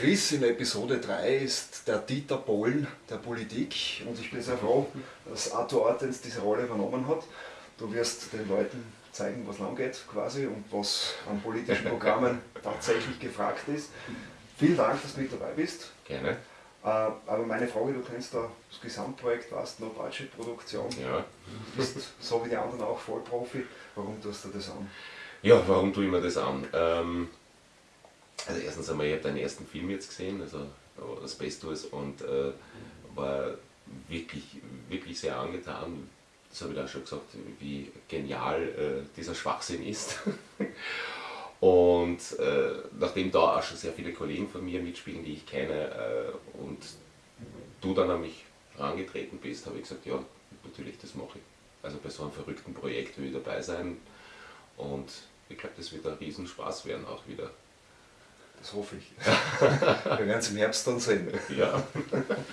Chris in Episode 3 ist der Dieter Bohlen der Politik und ich bin sehr froh, dass Arthur Ortens diese Rolle übernommen hat. Du wirst den Leuten zeigen, was lang geht quasi und was an politischen Programmen tatsächlich gefragt ist. Vielen Dank, dass du mit dabei bist. Gerne. Äh, aber meine Frage, du kennst da das Gesamtprojekt, warst No Budget Produktion, Ja. bist so wie die anderen auch Vollprofi. Warum tust du das an? Ja, warum tue ich mir das an? Ähm, also erstens einmal, ich habe deinen ersten Film jetzt gesehen, also äh, Space Tours, und äh, war wirklich, wirklich sehr angetan. Das habe ich da schon gesagt, wie genial äh, dieser Schwachsinn ist. und äh, nachdem da auch schon sehr viele Kollegen von mir mitspielen, die ich kenne, äh, und du dann an mich herangetreten bist, habe ich gesagt, ja, natürlich, das mache ich. Also bei so einem verrückten Projekt will ich dabei sein. Und ich glaube, das wird ein Riesenspaß werden auch wieder. Das hoffe ich. Wir werden es im Herbst dann sehen. Ja.